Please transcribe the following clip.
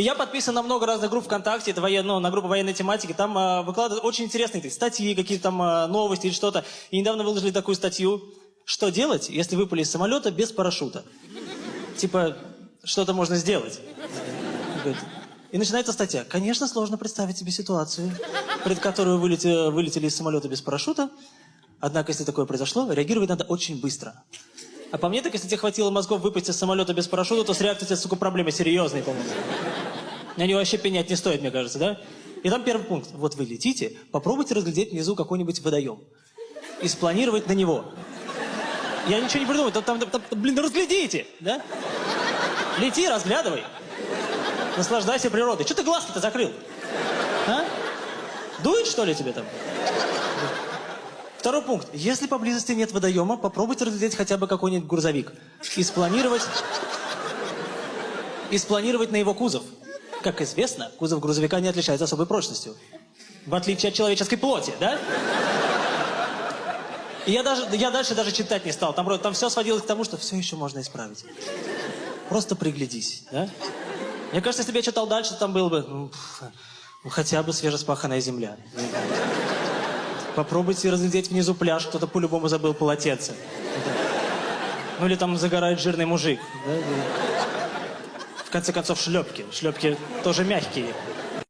И я подписан на много разных групп ВКонтакте, это воен, ну, на группу военной тематики, там э, выкладывают очень интересные статьи, какие-то там э, новости или что-то. И недавно выложили такую статью, что делать, если выпали из самолета без парашюта. Типа, что-то можно сделать. И начинается статья. Конечно, сложно представить себе ситуацию, пред которую вылете- вылетели из самолета без парашюта. Однако, если такое произошло, реагировать надо очень быстро. А по мне, так если тебе хватило мозгов выпасть из самолета без парашюта, то с реакцией, тебя, сука, проблемы серьезные, по-моему. На нее вообще пенять не стоит, мне кажется, да? И там первый пункт. Вот вы летите, попробуйте разглядеть внизу какой-нибудь водоем. И спланировать на него. Я ничего не придумал. Там, там- там- блин, разглядите, да? Лети, разглядывай. Наслаждайся природой. Что ты глазки-то закрыл? А? Дует, что ли, тебе там? Второй пункт. Если поблизости нет водоема, попробуйте разглядеть хотя бы какой-нибудь грузовик. И спланировать... И спланировать на его кузов. Как известно, кузов грузовика не отличается особой прочностью. В отличие от человеческой плоти, да? И я, даже, я дальше даже читать не стал. Там, там все сводилось к тому, что все еще можно исправить. Просто приглядись, да? Мне кажется, если бы я читал дальше, там было бы ну, хотя бы свежеспаханная земля. Попробуйте разглядеть внизу пляж, кто-то по-любому забыл полотенце. Ну или там загорает жирный мужик. В конце концов, шлепки. Шлепки тоже мягкие.